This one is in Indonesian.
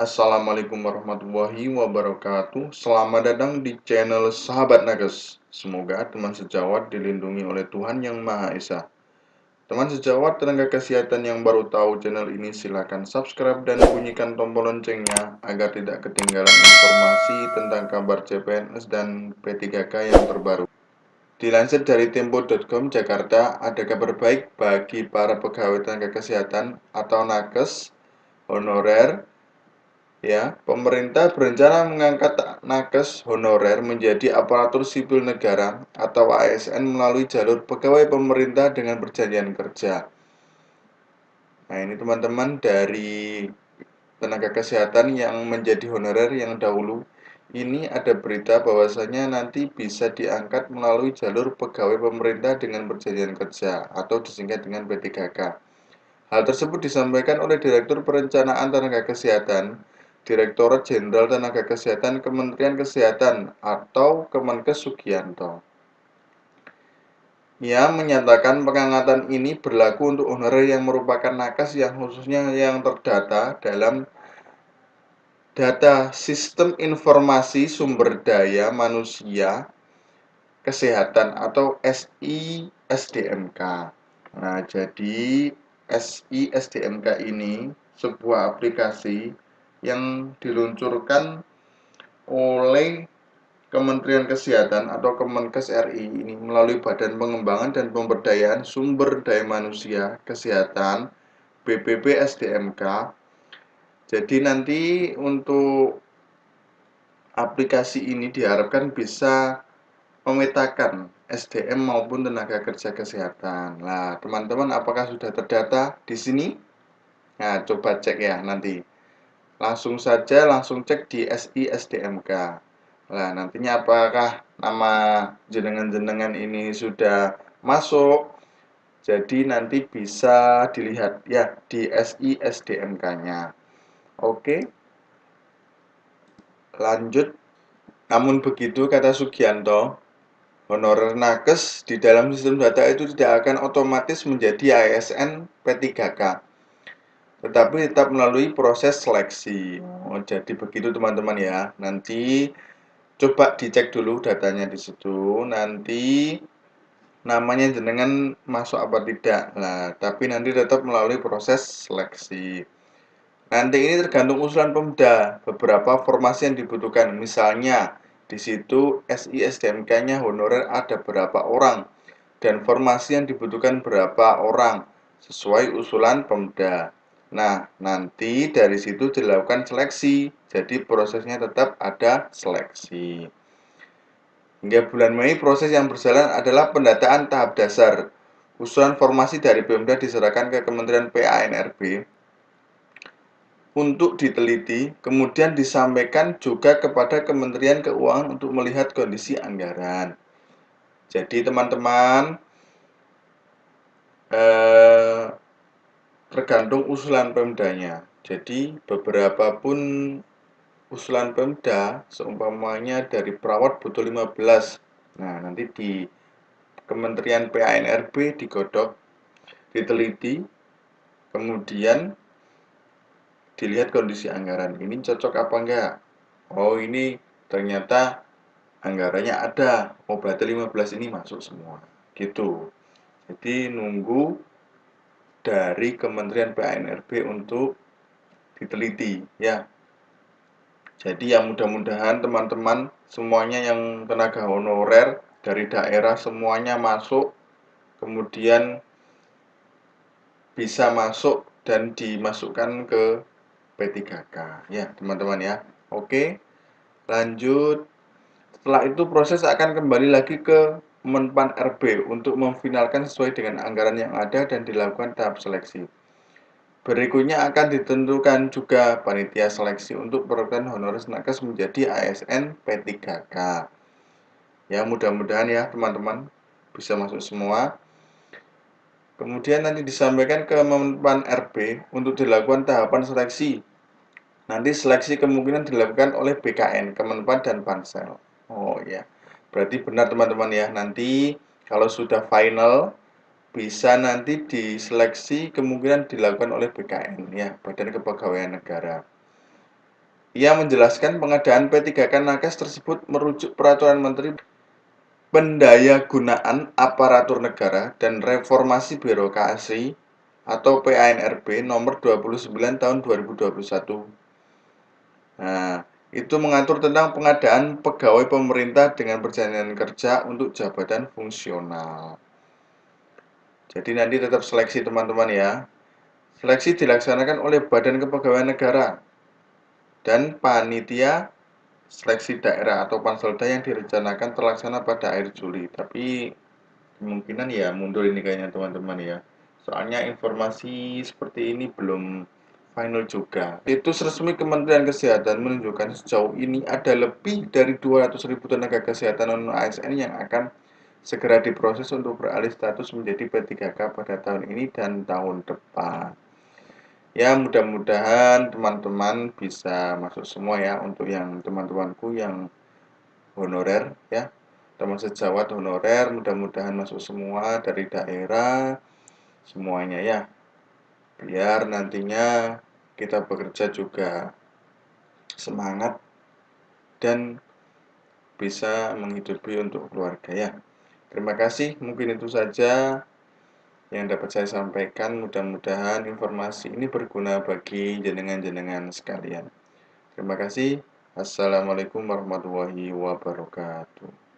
Assalamualaikum warahmatullahi wabarakatuh. Selamat datang di channel Sahabat Nakes Semoga teman sejawat dilindungi oleh Tuhan Yang Maha Esa. Teman sejawat tenaga kesehatan yang baru tahu channel ini silahkan subscribe dan bunyikan tombol loncengnya Agar tidak ketinggalan informasi tentang kabar CPNS dan P3K yang terbaru. Dilansir dari Tempo.com Jakarta, ada kabar baik bagi para pegawai tenaga kesehatan atau nakes honorer Ya, pemerintah berencana mengangkat nakes honorer menjadi aparatur sipil negara atau ASN melalui jalur pegawai pemerintah dengan perjanjian kerja. Nah, ini teman-teman dari tenaga kesehatan yang menjadi honorer yang dahulu ini ada berita bahwasanya nanti bisa diangkat melalui jalur pegawai pemerintah dengan perjanjian kerja atau disingkat dengan P3K. Hal tersebut disampaikan oleh Direktur Perencanaan Tenaga Kesehatan Direktorat Jenderal Tenaga Kesehatan Kementerian Kesehatan atau Kemenkes Sugianto. Ia menyatakan pengangkatan ini berlaku untuk honorer yang merupakan nakes yang khususnya yang terdata dalam data Sistem Informasi Sumber Daya Manusia Kesehatan atau SISDMK. Nah, jadi SISDMK ini sebuah aplikasi yang diluncurkan oleh Kementerian Kesehatan atau Kemenkes RI ini melalui Badan Pengembangan dan Pemberdayaan Sumber Daya Manusia Kesehatan BPP SDMK. Jadi nanti untuk aplikasi ini diharapkan bisa memetakan SDM maupun tenaga kerja kesehatan. Nah, teman-teman apakah sudah terdata di sini? Nah, coba cek ya nanti langsung saja langsung cek di SISDMK. Nah, nantinya apakah nama jenengan-jenengan ini sudah masuk? Jadi nanti bisa dilihat ya di SISDMK-nya. Oke. Lanjut. Namun begitu kata Sugianto, honorer nakes di dalam sistem data itu tidak akan otomatis menjadi ASN P3K tetapi tetap melalui proses seleksi. Oh, jadi begitu teman-teman ya. Nanti coba dicek dulu datanya di situ. Nanti namanya jenengan masuk apa tidak. Nah, tapi nanti tetap melalui proses seleksi. Nanti ini tergantung usulan Pemda, beberapa formasi yang dibutuhkan. Misalnya di situ SISDMK-nya honorer ada berapa orang dan formasi yang dibutuhkan berapa orang sesuai usulan Pemda. Nah, nanti dari situ dilakukan seleksi. Jadi prosesnya tetap ada seleksi. Hingga bulan Mei proses yang berjalan adalah pendataan tahap dasar. Usulan formasi dari Pemda diserahkan ke Kementerian PANRB untuk diteliti, kemudian disampaikan juga kepada Kementerian Keuangan untuk melihat kondisi anggaran. Jadi teman-teman, eh, tergantung usulan Pemdanya. Jadi beberapa pun usulan Pemda seumpamanya dari perawat butuh 15. Nah, nanti di Kementerian PANRB digodok, diteliti, kemudian dilihat kondisi anggaran. Ini cocok apa enggak? Oh, ini ternyata anggarannya ada. Oh, berarti 15 ini masuk semua. Gitu. Jadi nunggu dari Kementerian PANRB untuk diteliti ya. Jadi ya mudah-mudahan teman-teman semuanya yang tenaga honorer dari daerah semuanya masuk kemudian bisa masuk dan dimasukkan ke P3K ya teman-teman ya. Oke. Lanjut. Setelah itu proses akan kembali lagi ke Menpan RB untuk memfinalkan sesuai dengan anggaran yang ada dan dilakukan tahap seleksi. Berikutnya akan ditentukan juga panitia seleksi untuk program honoris nakes menjadi ASN P3K. Ya, mudah-mudahan ya teman-teman bisa masuk semua. Kemudian nanti disampaikan ke Menpan RB untuk dilakukan tahapan seleksi. Nanti seleksi kemungkinan dilakukan oleh BKN, Kemenpan dan Pansel. Oh ya. Berarti benar teman-teman ya, nanti kalau sudah final bisa nanti diseleksi kemungkinan dilakukan oleh BKN ya, Badan Kepegawaian Negara. Ia menjelaskan pengadaan P3K Nakes tersebut merujuk Peraturan Menteri Pendayagunaan Aparatur Negara dan Reformasi Birokrasi atau PANRB nomor 29 tahun 2021. Nah, itu mengatur tentang pengadaan pegawai pemerintah dengan perjanjian kerja untuk jabatan fungsional. Jadi nanti tetap seleksi teman-teman ya. Seleksi dilaksanakan oleh Badan Kepegawaian Negara dan panitia seleksi daerah atau panselda yang direncanakan terlaksana pada akhir Juli. Tapi kemungkinan ya mundur ini kayaknya teman-teman ya. Soalnya informasi seperti ini belum final juga. Itu resmi Kementerian Kesehatan menunjukkan sejauh ini ada lebih dari 200 ribu tenaga kesehatan non ASN yang akan segera diproses untuk beralih status menjadi P3K pada tahun ini dan tahun depan. Ya mudah-mudahan teman-teman bisa masuk semua ya untuk yang teman-temanku yang honorer ya. Teman sejawat honorer mudah-mudahan masuk semua dari daerah semuanya ya. Biar nantinya kita bekerja juga semangat dan bisa menghidupi untuk keluarga ya terima kasih mungkin itu saja yang dapat saya sampaikan. Mudah-mudahan informasi ini berguna bagi jenengan-jenengan sekalian. Terima kasih. Assalamualaikum warahmatullahi wabarakatuh.